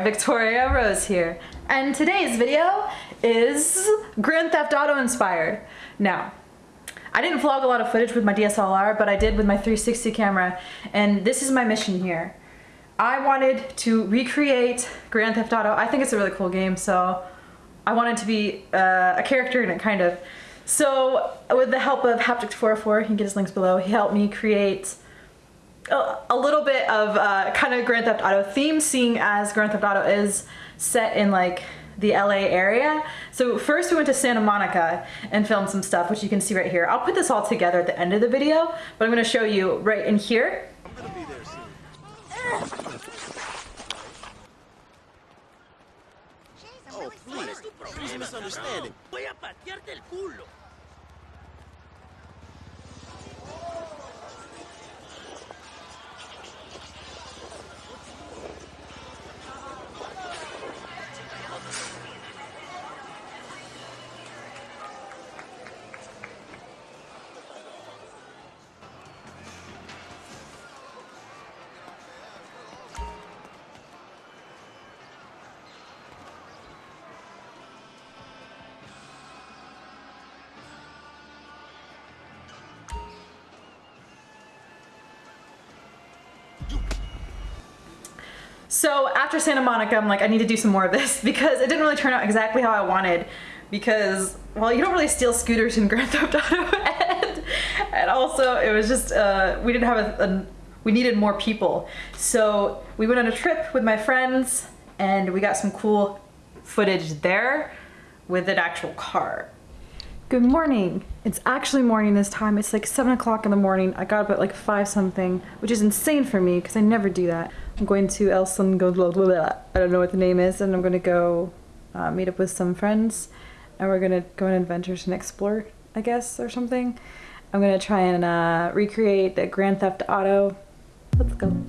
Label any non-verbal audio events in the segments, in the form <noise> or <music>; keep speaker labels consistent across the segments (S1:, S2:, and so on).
S1: Victoria Rose here, and today's video is Grand Theft Auto inspired. Now, I didn't vlog a lot of footage with my DSLR, but I did with my 360 camera, and this is my mission here. I wanted to recreate Grand Theft Auto. I think it's a really cool game, so I wanted to be uh, a character in it, kind of. So, with the help of Haptic404, you can get his links below, he helped me create a little bit of uh, kind of Grand Theft Auto theme, seeing as Grand Theft Auto is set in like the LA area. So first we went to Santa Monica and filmed some stuff, which you can see right here. I'll put this all together at the end of the video, but I'm gonna show you right in here. So after Santa Monica, I'm like, I need to do some more of this <laughs> because it didn't really turn out exactly how I wanted because, well, you don't really steal scooters in Grand Theft Auto <laughs> and, and also it was just, uh, we didn't have a, a, we needed more people. So we went on a trip with my friends and we got some cool footage there with an actual car. Good morning. It's actually morning this time. It's like seven o'clock in the morning. I got up at like five something, which is insane for me because I never do that. I'm going to El Son go. I don't know what the name is, and I'm gonna go uh, meet up with some friends, and we're gonna go on adventures and explore, I guess, or something. I'm gonna try and uh, recreate the Grand Theft Auto. Let's go.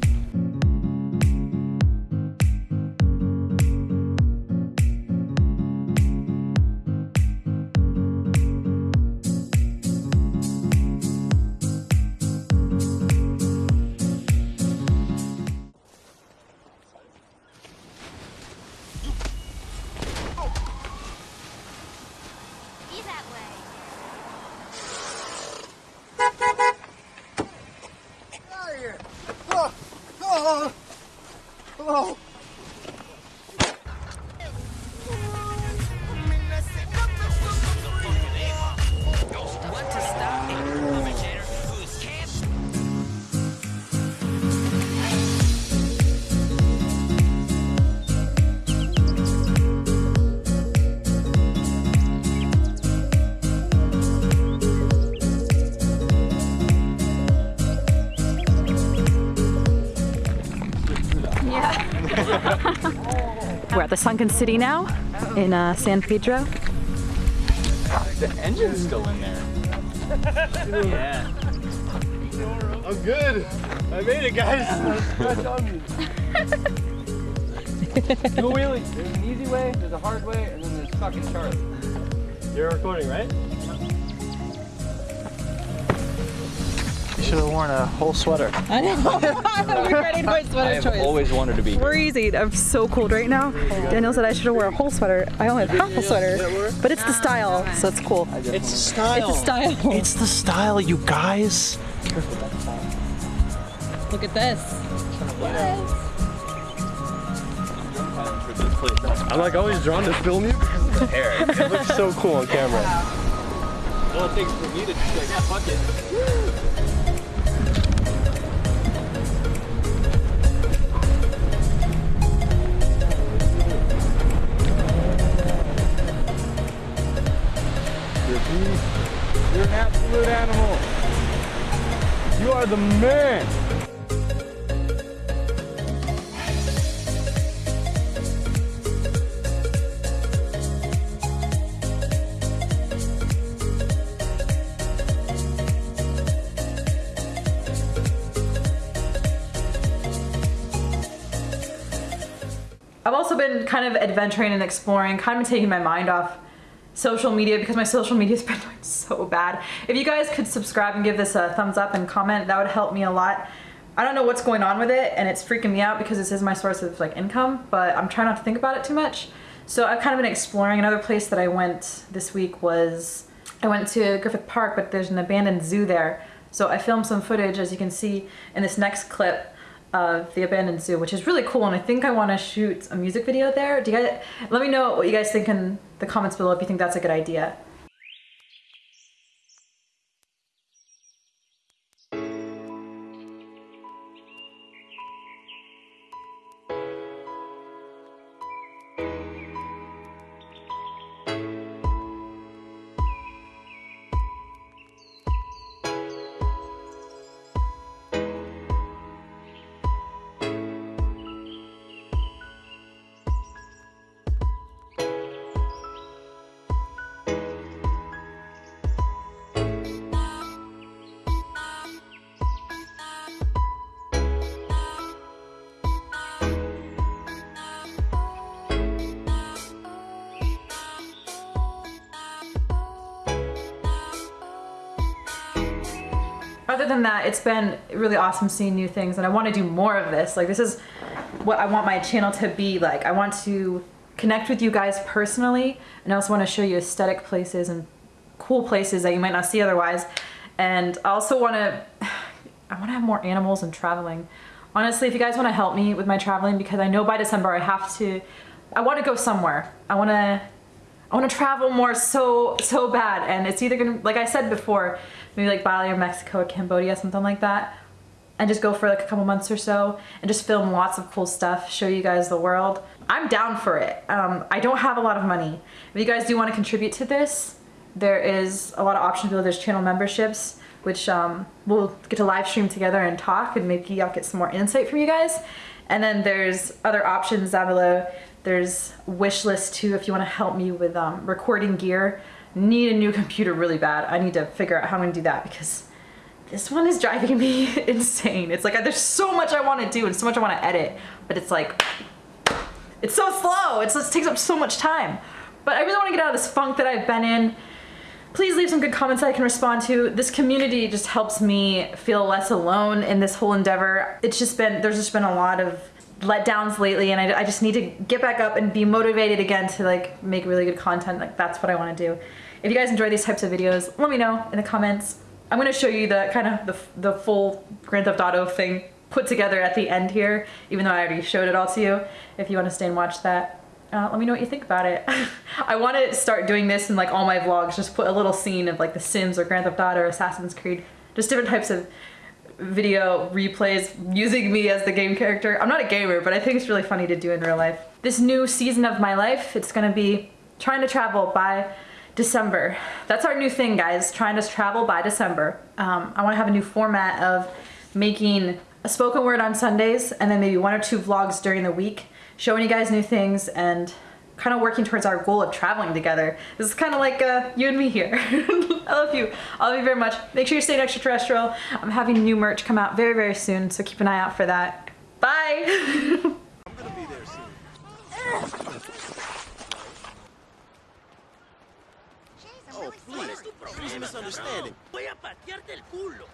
S1: The Sunken City now in uh, San Pedro.
S2: The engine's still in there. yeah.
S3: I'm good. I made it, guys. Scratch on me.
S2: No wheelie. There's an easy way, there's a hard way, and then there's fucking Charlie.
S3: You're recording, right?
S2: Should have worn a whole sweater. <laughs>
S1: I know. I'm regretting my
S2: I
S1: sweater
S2: have
S1: choice.
S2: always wanted to be here.
S1: freezing. I'm so cold right now. Daniel said I should have worn a whole sweater. I only have half a sweater, but it's the style, so it's cool.
S3: It's a style.
S1: It's a style.
S4: It's the style, you guys.
S1: Look at this.
S3: I'm like always drawn to film <laughs> you. <laughs> it looks so cool on camera.
S2: All it takes for me to just like, yeah, fuck it.
S3: You're an absolute animal. You are the man.
S1: I've also been kind of adventuring and exploring, kind of taking my mind off social media because my social media <laughs> has been doing so bad. If you guys could subscribe and give this a thumbs up and comment, that would help me a lot. I don't know what's going on with it and it's freaking me out because this is my source of like income, but I'm trying not to think about it too much. So I've kind of been exploring. Another place that I went this week was I went to Griffith Park, but there's an abandoned zoo there. So I filmed some footage, as you can see in this next clip of the abandoned zoo, which is really cool. And I think I want to shoot a music video there. Do you guys, let me know what you guys think in the comments below if you think that's a good idea. Other than that, it's been really awesome seeing new things and I want to do more of this. Like this is what I want my channel to be like. I want to connect with you guys personally and I also want to show you aesthetic places and cool places that you might not see otherwise. And I also want to, <sighs> I want to have more animals and traveling. Honestly, if you guys want to help me with my traveling, because I know by December I have to, I want to go somewhere. I want to I want to travel more so, so bad. And it's either gonna, like I said before, maybe like Bali or Mexico or Cambodia, something like that. And just go for like a couple months or so and just film lots of cool stuff, show you guys the world. I'm down for it. Um, I don't have a lot of money. If you guys do want to contribute to this, there is a lot of options below. There's channel memberships, which um, we'll get to live stream together and talk and maybe I'll get some more insight from you guys. And then there's other options down below there's wish list too if you want to help me with um, recording gear. Need a new computer really bad. I need to figure out how I'm gonna do that because this one is driving <laughs> me insane. It's like there's so much I want to do and so much I want to edit, but it's like it's so slow. It takes up so much time. But I really want to get out of this funk that I've been in. Please leave some good comments that I can respond to. This community just helps me feel less alone in this whole endeavor. It's just been, there's just been a lot of letdowns lately and I, I, just need to get back up and be motivated again to like make really good content. Like that's what I want to do. If you guys enjoy these types of videos let me know in the comments. I'm gonna show you the kind of the, the full Grand Theft Auto thing put together at the end here even though I already showed it all to you if you want to stay and watch that. Uh, let me know what you think about it. <laughs> I want to start doing this in like all my vlogs, just put a little scene of like The Sims or Grand Theft Auto or Assassin's Creed, just different types of video replays using me as the game character. I'm not a gamer, but I think it's really funny to do in real life. This new season of my life, it's gonna be trying to travel by December. That's our new thing, guys, trying to travel by December. Um, I wanna have a new format of making a spoken word on Sundays and then maybe one or two vlogs during the week, showing you guys new things and kind of working towards our goal of traveling together. This is kind of like uh, you and me here. <laughs> I love you. I love you very much. Make sure you stay extraterrestrial. I'm having new merch come out very, very soon, so keep an eye out for that. Bye!
S5: I'm gonna be there soon. Oh,
S6: really
S5: please. Please misunderstanding.
S2: Voy a patearte el culo.